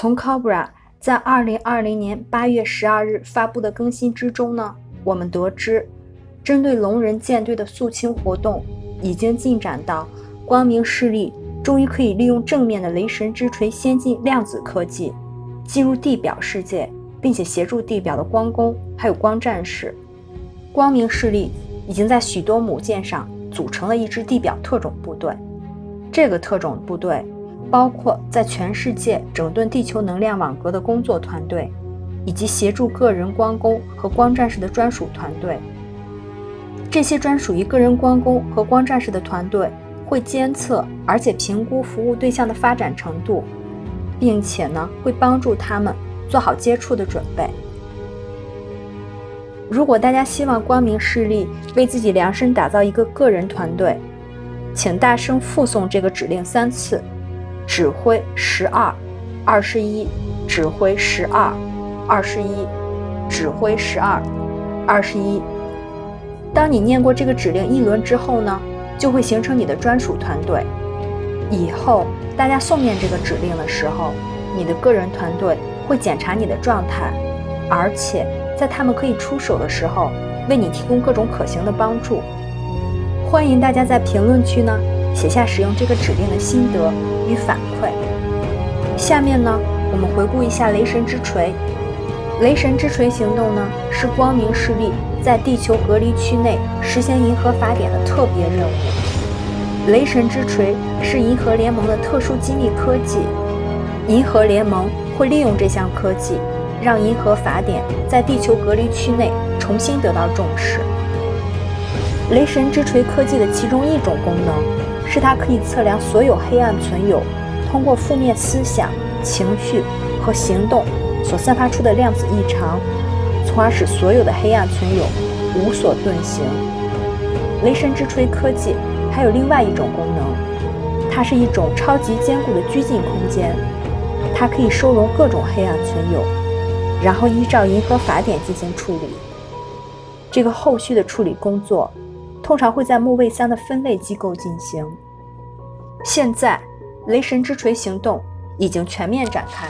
从 Cobra 在二零二零年八月十二日发布的更新之中呢，我们得知，针对龙人舰队的肃清活动已经进展到光明势力终于可以利用正面的雷神之锤先进量子科技进入地表世界，并且协助地表的光攻还有光战士。光明势力已经在许多母舰上组成了一支地表特种部队，这个特种部队。包括在全世界整顿地球能量网格的工作团队，以及协助个人光工和光战士的专属团队。这些专属于个人光工和光战士的团队会监测而且评估服务对象的发展程度，并且呢会帮助他们做好接触的准备。如果大家希望光明势力为自己量身打造一个个人团队，请大声复诵这个指令三次。指挥十二，二十一，指挥十二，二十一，指挥十二，二十一。当你念过这个指令一轮之后呢，就会形成你的专属团队。以后大家诵念这个指令的时候，你的个人团队会检查你的状态，而且在他们可以出手的时候，为你提供各种可行的帮助。欢迎大家在评论区呢写下使用这个指令的心得。与反馈。下面呢，我们回顾一下雷神之锤。雷神之锤行动呢，是光明势力在地球隔离区内实现银河法典的特别任务。雷神之锤是银河联盟的特殊机密科技，银河联盟会利用这项科技，让银河法典在地球隔离区内重新得到重视。雷神之锤科技的其中一种功能。是它可以测量所有黑暗存有通过负面思想、情绪和行动所散发出的量子异常，从而使所有的黑暗存有无所遁形。雷神之锤科技还有另外一种功能，它是一种超级坚固的拘禁空间，它可以收容各种黑暗存有，然后依照银河法典进行处理。这个后续的处理工作。通常会在木卫三的分类机构进行。现在，雷神之锤行动已经全面展开。